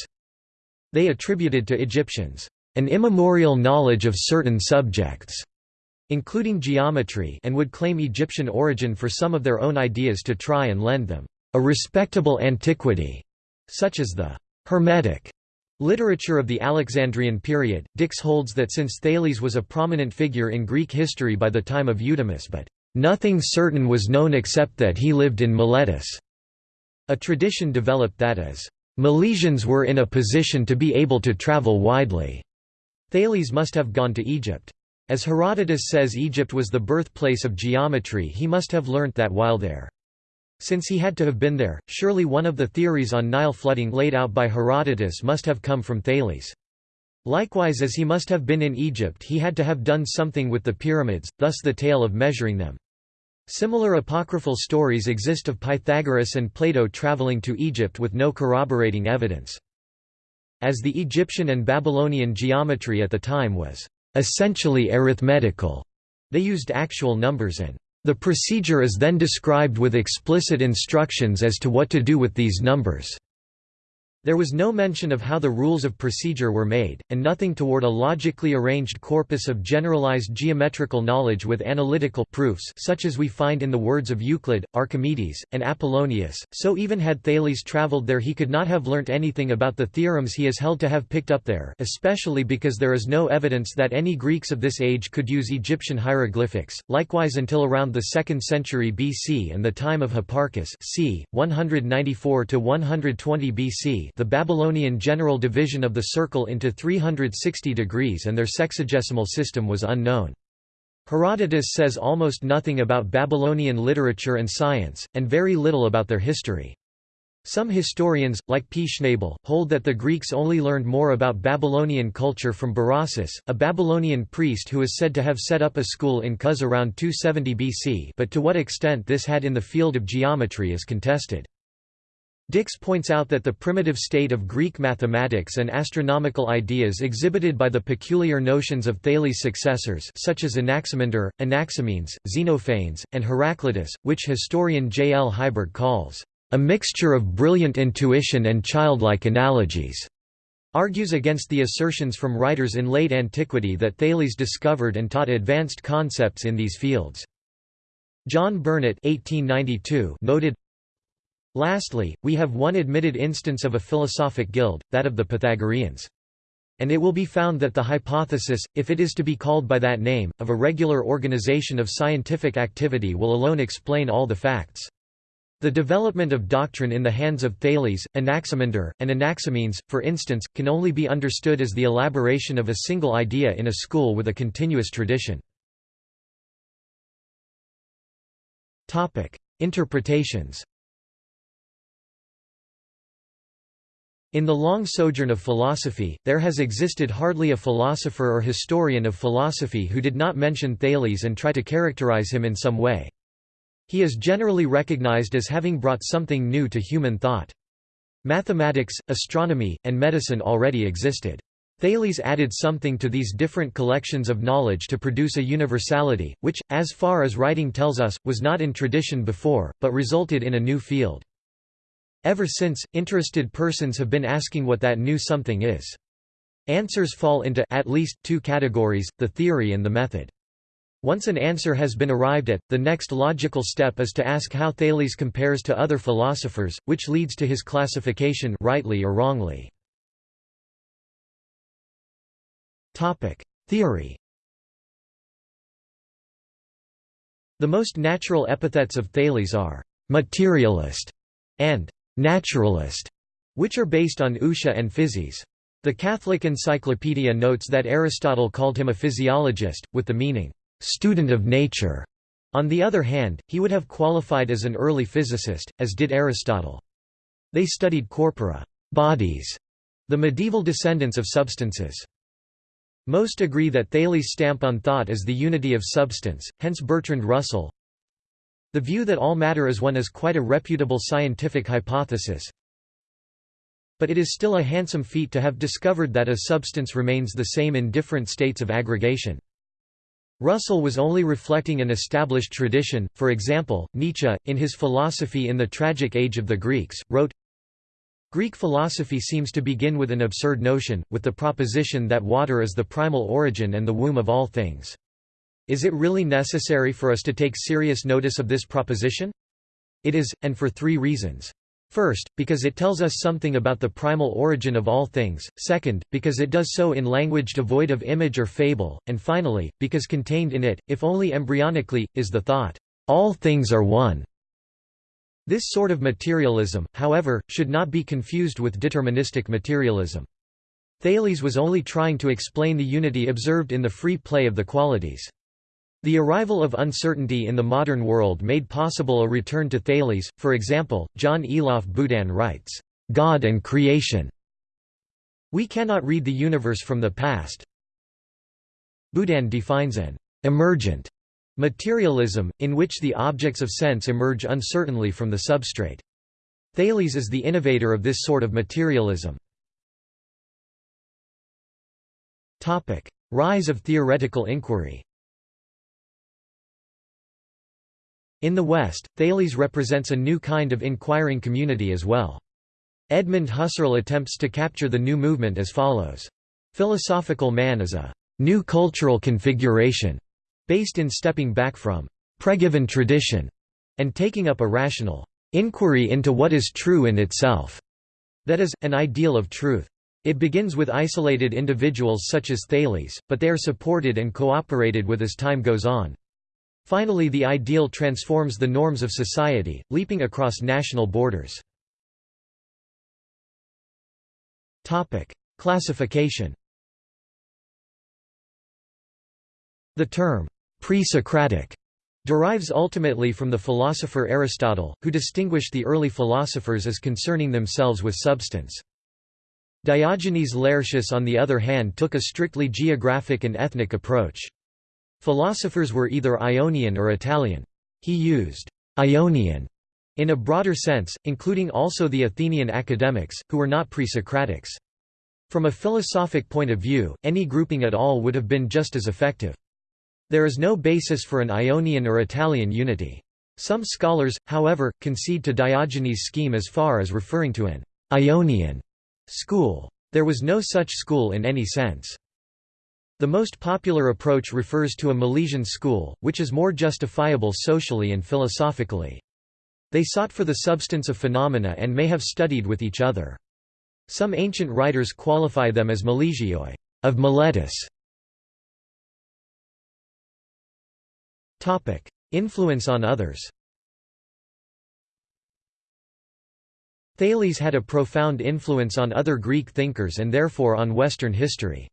They attributed to Egyptians an immemorial knowledge of certain subjects including geometry and would claim Egyptian origin for some of their own ideas to try and lend them a respectable antiquity, such as the Hermetic literature of the Alexandrian period. Dicks holds that since Thales was a prominent figure in Greek history by the time of Eudemus but nothing certain was known except that he lived in Miletus, a tradition developed that as Milesians were in a position to be able to travel widely. Thales must have gone to Egypt. As Herodotus says Egypt was the birthplace of geometry he must have learnt that while there. Since he had to have been there, surely one of the theories on Nile flooding laid out by Herodotus must have come from Thales. Likewise as he must have been in Egypt he had to have done something with the pyramids, thus the tale of measuring them. Similar apocryphal stories exist of Pythagoras and Plato traveling to Egypt with no corroborating evidence. As the Egyptian and Babylonian geometry at the time was essentially arithmetical. They used actual numbers and the procedure is then described with explicit instructions as to what to do with these numbers. There was no mention of how the rules of procedure were made, and nothing toward a logically arranged corpus of generalized geometrical knowledge with analytical proofs such as we find in the words of Euclid, Archimedes, and Apollonius, so even had Thales traveled there he could not have learnt anything about the theorems he is held to have picked up there especially because there is no evidence that any Greeks of this age could use Egyptian hieroglyphics, likewise until around the 2nd century BC and the time of Hipparchus c. 194–120 BC the Babylonian general division of the circle into 360 degrees and their sexagesimal system was unknown. Herodotus says almost nothing about Babylonian literature and science, and very little about their history. Some historians, like P. Schnabel, hold that the Greeks only learned more about Babylonian culture from Berossus, a Babylonian priest who is said to have set up a school in Kos around 270 BC but to what extent this had in the field of geometry is contested. Dicks points out that the primitive state of Greek mathematics and astronomical ideas exhibited by the peculiar notions of Thales' successors such as Anaximander, Anaximenes, Xenophanes, and Heraclitus, which historian J. L. Heiberg calls, "...a mixture of brilliant intuition and childlike analogies." argues against the assertions from writers in late antiquity that Thales discovered and taught advanced concepts in these fields. John Burnet 1892 noted, Lastly, we have one admitted instance of a philosophic guild, that of the Pythagoreans. And it will be found that the hypothesis, if it is to be called by that name, of a regular organization of scientific activity will alone explain all the facts. The development of doctrine in the hands of Thales, Anaximander, and Anaximenes, for instance, can only be understood as the elaboration of a single idea in a school with a continuous tradition. Interpretations In the long sojourn of philosophy, there has existed hardly a philosopher or historian of philosophy who did not mention Thales and try to characterize him in some way. He is generally recognized as having brought something new to human thought. Mathematics, astronomy, and medicine already existed. Thales added something to these different collections of knowledge to produce a universality, which, as far as writing tells us, was not in tradition before, but resulted in a new field. Ever since, interested persons have been asking what that new something is. Answers fall into at least two categories, the theory and the method. Once an answer has been arrived at, the next logical step is to ask how Thales compares to other philosophers, which leads to his classification rightly or wrongly. Theory The most natural epithets of Thales are «materialist» and naturalist, which are based on ousia and physis. The Catholic Encyclopedia notes that Aristotle called him a physiologist, with the meaning, student of nature. On the other hand, he would have qualified as an early physicist, as did Aristotle. They studied corpora bodies, the medieval descendants of substances. Most agree that Thales' stamp on thought is the unity of substance, hence Bertrand Russell, the view that all matter is one is quite a reputable scientific hypothesis. But it is still a handsome feat to have discovered that a substance remains the same in different states of aggregation. Russell was only reflecting an established tradition, for example, Nietzsche, in his Philosophy in the Tragic Age of the Greeks, wrote, Greek philosophy seems to begin with an absurd notion, with the proposition that water is the primal origin and the womb of all things. Is it really necessary for us to take serious notice of this proposition? It is, and for three reasons. First, because it tells us something about the primal origin of all things, second, because it does so in language devoid of image or fable, and finally, because contained in it, if only embryonically, is the thought, "'all things are one'". This sort of materialism, however, should not be confused with deterministic materialism. Thales was only trying to explain the unity observed in the free play of the qualities. The arrival of uncertainty in the modern world made possible a return to Thales, for example, John Elof Boodin writes, "...God and creation." We cannot read the universe from the past. Boodin defines an emergent materialism, in which the objects of sense emerge uncertainly from the substrate. Thales is the innovator of this sort of materialism. Rise of theoretical inquiry In the West, Thales represents a new kind of inquiring community as well. Edmund Husserl attempts to capture the new movement as follows. Philosophical man is a new cultural configuration, based in stepping back from pregiven tradition and taking up a rational inquiry into what is true in itself, that is, an ideal of truth. It begins with isolated individuals such as Thales, but they are supported and cooperated with as time goes on. Finally the ideal transforms the norms of society, leaping across national borders. Classification The term, pre-Socratic, derives ultimately from the philosopher Aristotle, who distinguished the early philosophers as concerning themselves with substance. Diogenes Laertius on the other hand took a strictly geographic and ethnic approach. Philosophers were either Ionian or Italian. He used Ionian In a broader sense, including also the Athenian academics, who were not pre-Socratics. From a philosophic point of view, any grouping at all would have been just as effective. There is no basis for an Ionian or Italian unity. Some scholars, however, concede to Diogenes' scheme as far as referring to an Ionian school. There was no such school in any sense. The most popular approach refers to a Milesian school, which is more justifiable socially and philosophically. They sought for the substance of phenomena and may have studied with each other. Some ancient writers qualify them as Milesioi of Miletus. Influence on others Thales had a profound influence on other Greek thinkers and therefore on Western history.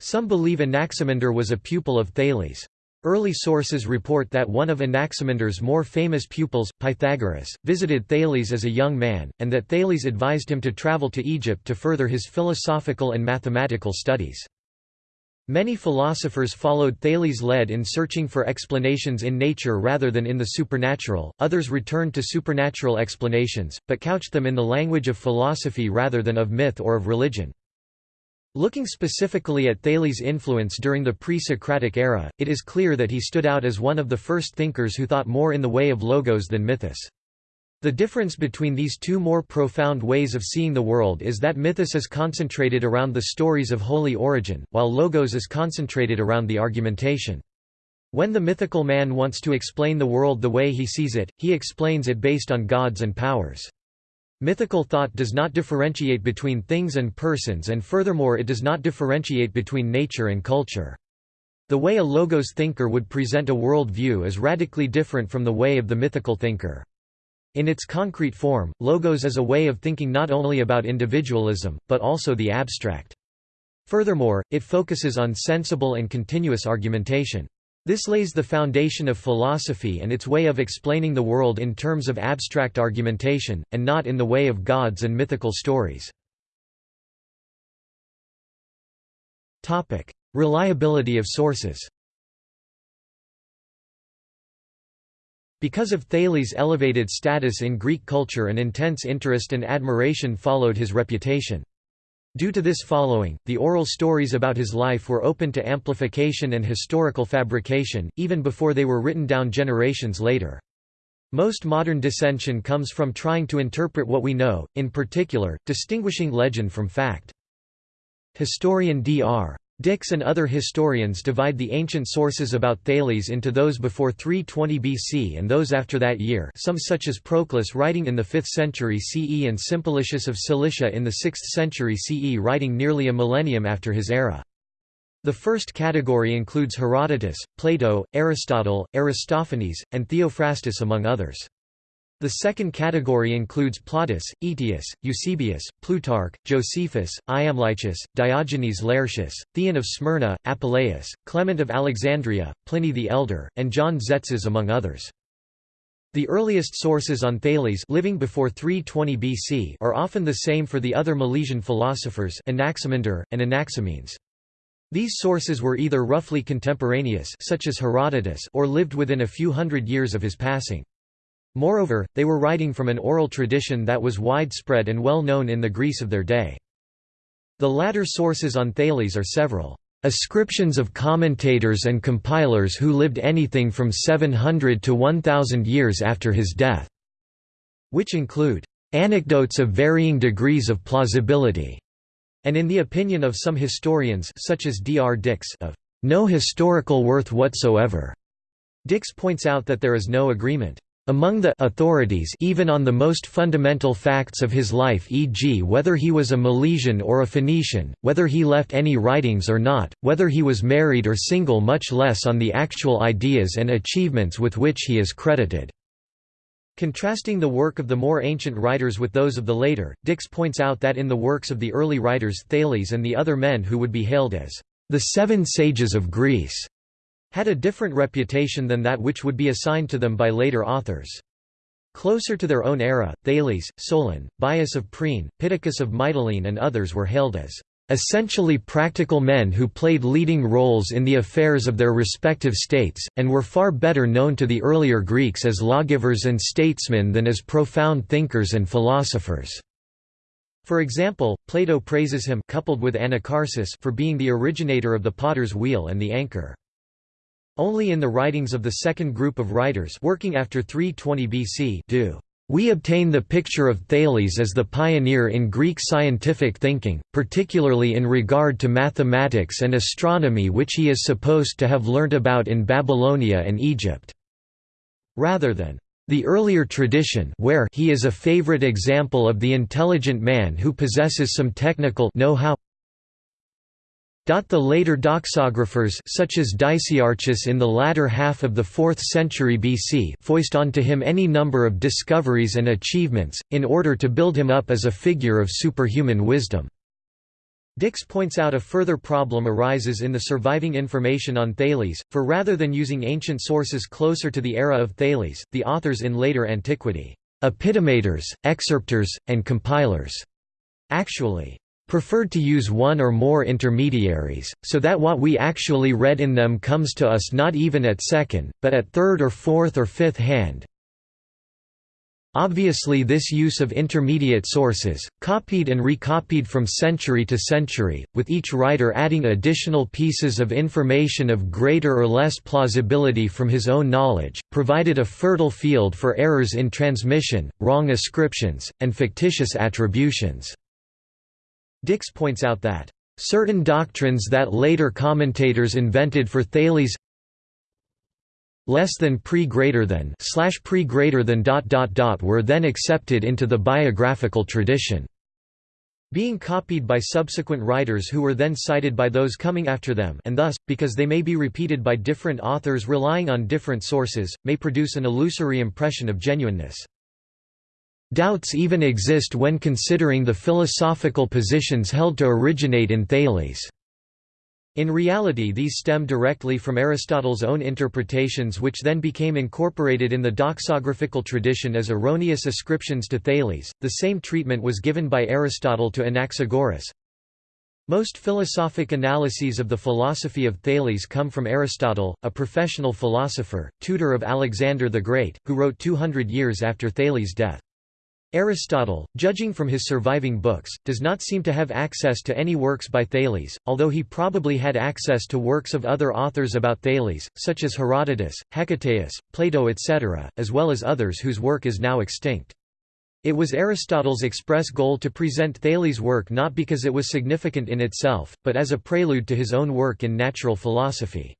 Some believe Anaximander was a pupil of Thales. Early sources report that one of Anaximander's more famous pupils, Pythagoras, visited Thales as a young man, and that Thales advised him to travel to Egypt to further his philosophical and mathematical studies. Many philosophers followed Thales' lead in searching for explanations in nature rather than in the supernatural, others returned to supernatural explanations, but couched them in the language of philosophy rather than of myth or of religion. Looking specifically at Thales' influence during the pre-Socratic era, it is clear that he stood out as one of the first thinkers who thought more in the way of logos than mythos. The difference between these two more profound ways of seeing the world is that mythos is concentrated around the stories of holy origin, while logos is concentrated around the argumentation. When the mythical man wants to explain the world the way he sees it, he explains it based on gods and powers. Mythical thought does not differentiate between things and persons and furthermore it does not differentiate between nature and culture. The way a logos thinker would present a world view is radically different from the way of the mythical thinker. In its concrete form, logos is a way of thinking not only about individualism, but also the abstract. Furthermore, it focuses on sensible and continuous argumentation. This lays the foundation of philosophy and its way of explaining the world in terms of abstract argumentation, and not in the way of gods and mythical stories. Reliability of sources Because of Thales' elevated status in Greek culture an intense interest and admiration followed his reputation. Due to this following, the oral stories about his life were open to amplification and historical fabrication, even before they were written down generations later. Most modern dissension comes from trying to interpret what we know, in particular, distinguishing legend from fact. Historian Dr. Dicks and other historians divide the ancient sources about Thales into those before 320 BC and those after that year some such as Proclus writing in the 5th century CE and Simplicius of Cilicia in the 6th century CE writing nearly a millennium after his era. The first category includes Herodotus, Plato, Aristotle, Aristophanes, and Theophrastus among others. The second category includes Plautus, Aetius, Eusebius, Plutarch, Josephus, Iamblichus, Diogenes Laertius, Theon of Smyrna, Apuleius, Clement of Alexandria, Pliny the Elder, and John Tzetzes among others. The earliest sources on Thales living before 320 BC are often the same for the other Milesian philosophers Anaximander, and Anaximenes. These sources were either roughly contemporaneous such as Herodotus or lived within a few hundred years of his passing. Moreover, they were writing from an oral tradition that was widespread and well known in the Greece of their day. The latter sources on Thales are several ascriptions of commentators and compilers who lived anything from 700 to 1000 years after his death, which include anecdotes of varying degrees of plausibility, and in the opinion of some historians such as Dr. Dicks of no historical worth whatsoever. Dicks points out that there is no agreement among the authorities even on the most fundamental facts of his life e.g. whether he was a Milesian or a Phoenician, whether he left any writings or not, whether he was married or single much less on the actual ideas and achievements with which he is credited. Contrasting the work of the more ancient writers with those of the later, Dicks points out that in the works of the early writers Thales and the other men who would be hailed as the Seven Sages of Greece had a different reputation than that which would be assigned to them by later authors. Closer to their own era, Thales, Solon, Bias of Priene, Pittacus of Mytilene and others were hailed as essentially practical men who played leading roles in the affairs of their respective states, and were far better known to the earlier Greeks as lawgivers and statesmen than as profound thinkers and philosophers. For example, Plato praises him coupled with Anacharsis for being the originator of the potter's wheel and the anchor. Only in the writings of the second group of writers working after 320 BC do we obtain the picture of Thales as the pioneer in Greek scientific thinking, particularly in regard to mathematics and astronomy which he is supposed to have learnt about in Babylonia and Egypt. Rather than the earlier tradition where he is a favorite example of the intelligent man who possesses some technical know-how the later doxographers such as Dicaearchus in the latter half of the 4th century BC foist onto him any number of discoveries and achievements, in order to build him up as a figure of superhuman wisdom. Dicks points out a further problem arises in the surviving information on Thales, for rather than using ancient sources closer to the era of Thales, the authors in later antiquity, epitomators, excerptors, and compilers, actually preferred to use one or more intermediaries, so that what we actually read in them comes to us not even at second, but at third or fourth or fifth hand. Obviously this use of intermediate sources, copied and recopied from century to century, with each writer adding additional pieces of information of greater or less plausibility from his own knowledge, provided a fertile field for errors in transmission, wrong ascriptions, and fictitious attributions. Dicks points out that, "...certain doctrines that later commentators invented for Thales less than pre greater than slash pre greater than dot dot dot were then accepted into the biographical tradition being copied by subsequent writers who were then cited by those coming after them and thus, because they may be repeated by different authors relying on different sources, may produce an illusory impression of genuineness. Doubts even exist when considering the philosophical positions held to originate in Thales. In reality these stem directly from Aristotle's own interpretations which then became incorporated in the doxographical tradition as erroneous ascriptions to Thales. The same treatment was given by Aristotle to Anaxagoras. Most philosophic analyses of the philosophy of Thales come from Aristotle, a professional philosopher, tutor of Alexander the Great, who wrote 200 years after Thales' death. Aristotle, judging from his surviving books, does not seem to have access to any works by Thales, although he probably had access to works of other authors about Thales, such as Herodotus, Hecataeus, Plato etc., as well as others whose work is now extinct. It was Aristotle's express goal to present Thales' work not because it was significant in itself, but as a prelude to his own work in natural philosophy.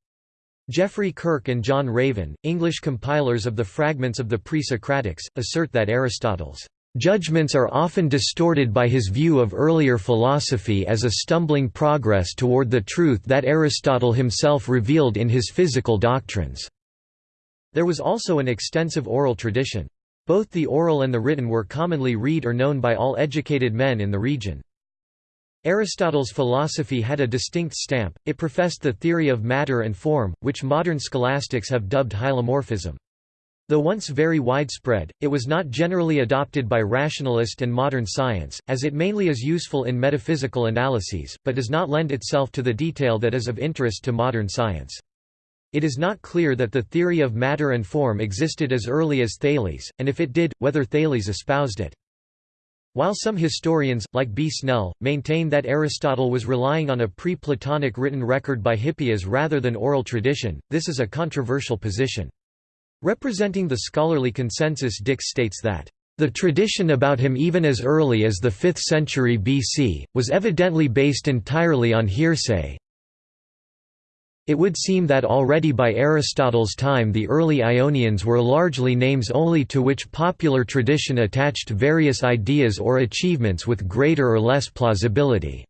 Geoffrey Kirk and John Raven, English compilers of the fragments of the Pre-Socratics, assert that Aristotle's Judgments are often distorted by his view of earlier philosophy as a stumbling progress toward the truth that Aristotle himself revealed in his physical doctrines. There was also an extensive oral tradition. Both the oral and the written were commonly read or known by all educated men in the region. Aristotle's philosophy had a distinct stamp, it professed the theory of matter and form, which modern scholastics have dubbed hylomorphism. Though once very widespread, it was not generally adopted by rationalist and modern science, as it mainly is useful in metaphysical analyses, but does not lend itself to the detail that is of interest to modern science. It is not clear that the theory of matter and form existed as early as Thales, and if it did, whether Thales espoused it. While some historians, like B. Snell, maintain that Aristotle was relying on a pre-Platonic written record by Hippias rather than oral tradition, this is a controversial position. Representing the scholarly consensus Dicks states that, "...the tradition about him even as early as the 5th century BC, was evidently based entirely on hearsay, it would seem that already by Aristotle's time the early Ionians were largely names only to which popular tradition attached various ideas or achievements with greater or less plausibility.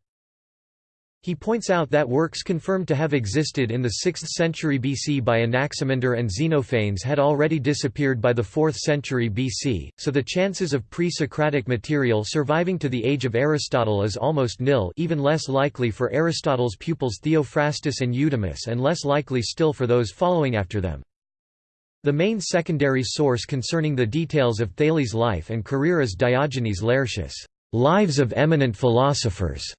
He points out that works confirmed to have existed in the 6th century BC by Anaximander and Xenophanes had already disappeared by the 4th century BC, so the chances of pre-Socratic material surviving to the age of Aristotle is almost nil even less likely for Aristotle's pupils Theophrastus and Eudemus and less likely still for those following after them. The main secondary source concerning the details of Thales' life and career is Diogenes Laertius' Lives of Eminent Philosophers,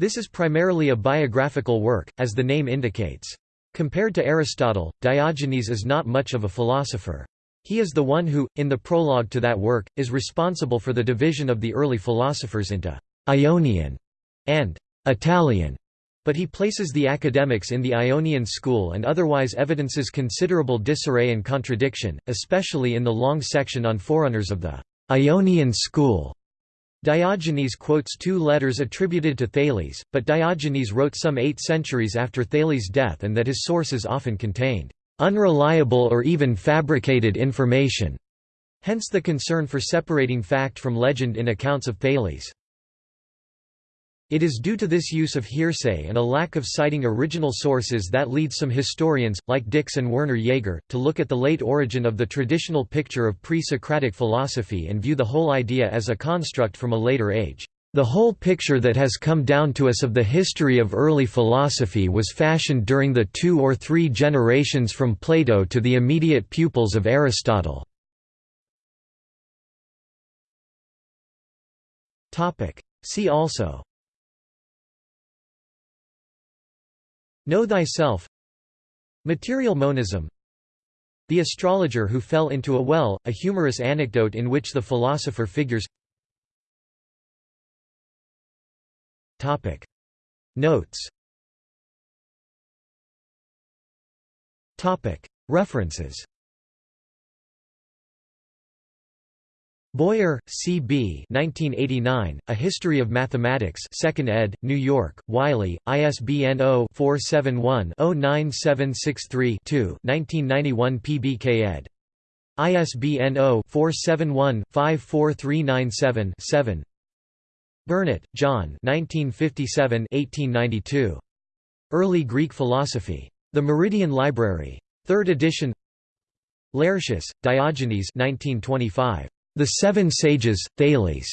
This is primarily a biographical work, as the name indicates. Compared to Aristotle, Diogenes is not much of a philosopher. He is the one who, in the prologue to that work, is responsible for the division of the early philosophers into Ionian and Italian, but he places the academics in the Ionian school and otherwise evidences considerable disarray and contradiction, especially in the long section on forerunners of the Ionian school. Diogenes quotes two letters attributed to Thales, but Diogenes wrote some eight centuries after Thales' death and that his sources often contained unreliable or even fabricated information. Hence the concern for separating fact from legend in accounts of Thales. It is due to this use of hearsay and a lack of citing original sources that leads some historians, like Dicks and Werner Jaeger, to look at the late origin of the traditional picture of pre-Socratic philosophy and view the whole idea as a construct from a later age. The whole picture that has come down to us of the history of early philosophy was fashioned during the two or three generations from Plato to the immediate pupils of Aristotle. See also Know thyself. Material monism. The astrologer who fell into a well, a humorous anecdote in which the philosopher figures. Notes. References Boyer, C. B. 1989, A History of Mathematics 2nd ed., New York, Wiley, ISBN 0-471-09763-2 1991 PBK ed. ISBN 0-471-54397-7 Burnet, John 1957-1892. Early Greek Philosophy. The Meridian Library. 3rd edition Laertius, Diogenes 1925. The Seven Sages, Thales.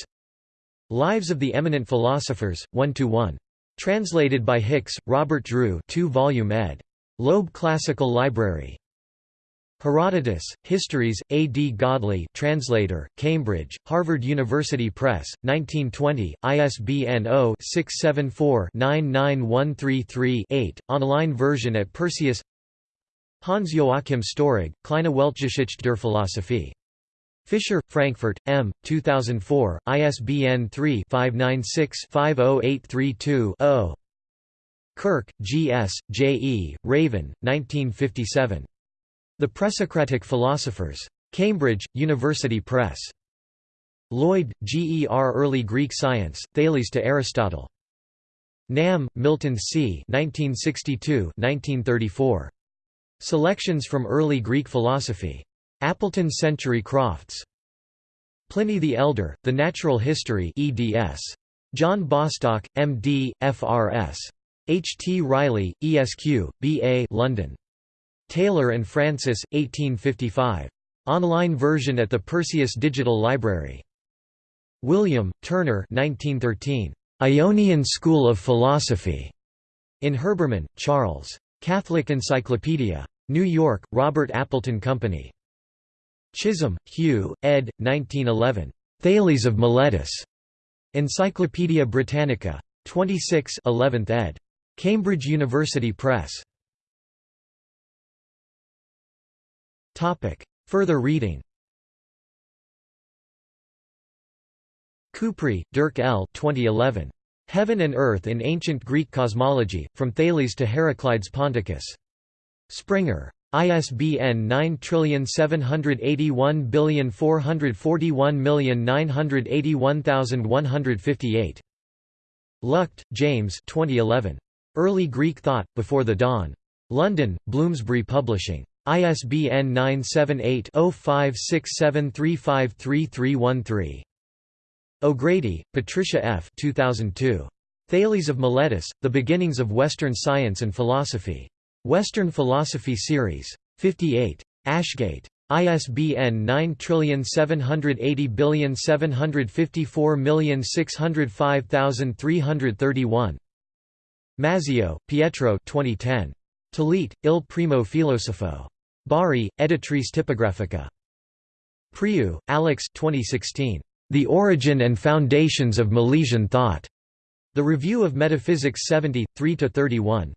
Lives of the Eminent Philosophers, 1 to 1. Translated by Hicks, Robert Drew 2-volume ed. Loeb Classical Library. Herodotus, Histories, A. D. Godley translator, Cambridge, Harvard University Press, 1920, ISBN 0-674-99133-8, online version at Perseus Hans-Joachim Storig, Kleine Weltgeschichte der Philosophie. Fischer, Frankfurt, M. 2004, ISBN 3-596-50832-0. Kirk, G. S., J. E., Raven, 1957. The Presocratic Philosophers. Cambridge, University Press. Lloyd, G. E. R. Early Greek Science, Thales to Aristotle. Nahm, Milton C. 1962 1934. Selections from Early Greek Philosophy. Appleton Century Crofts. Pliny the Elder, The Natural History eds. John Bostock, M.D., F.R.S. H. T. Riley, ESQ, B.A. London. Taylor and Francis, 1855. Online version at the Perseus Digital Library. William, Turner 1913. Ionian School of Philosophy. In Herbermann, Charles. Catholic Encyclopedia. New York, Robert Appleton Company. Chisholm, Hugh, ed. 1911. Thales of Miletus. Encyclopædia Britannica. 26 11th ed. Cambridge University Press. Further reading Couprie, Dirk L. 2011. Heaven and Earth in Ancient Greek Cosmology, From Thales to Heraclides Ponticus. Springer. ISBN 9781441981158. Luchte, James 2011. Early Greek Thought, Before the Dawn. London, Bloomsbury Publishing. ISBN 978-0567353313. O'Grady, Patricia F. 2002. Thales of Miletus, The Beginnings of Western Science and Philosophy. Western Philosophy Series. 58. Ashgate. ISBN 9780754605331. Mazzio, Pietro 2010. Talete, Il Primo Filosofo. Bari, Editrice Tipografica. Priou, Alex 2016. The Origin and Foundations of Milesian Thought. The Review of Metaphysics 70, 3–31.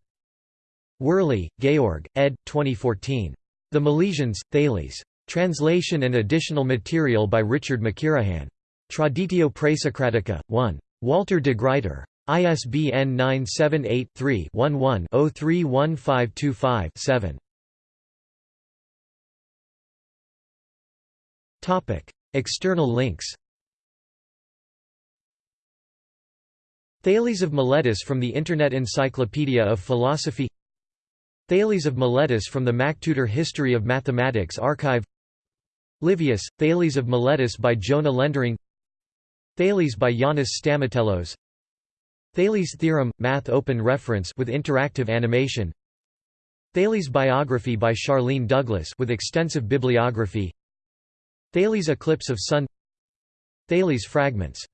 Wöhrle, Georg, ed. 2014. The Milesians, Thales. Translation and additional material by Richard McKirahan. Traditio Praesocratica, 1. Walter de Gruyter. ISBN 978 3 11 031525 7. External links Thales of Miletus from the Internet Encyclopedia of Philosophy Thales of Miletus from the MacTutor History of Mathematics Archive. Livius, Thales of Miletus by Jona Lendering. Thales by Yannis Stamatelos Thales theorem, math open reference with interactive animation. Thales biography by Charlene Douglas with extensive bibliography. Thales eclipse of Sun. Thales fragments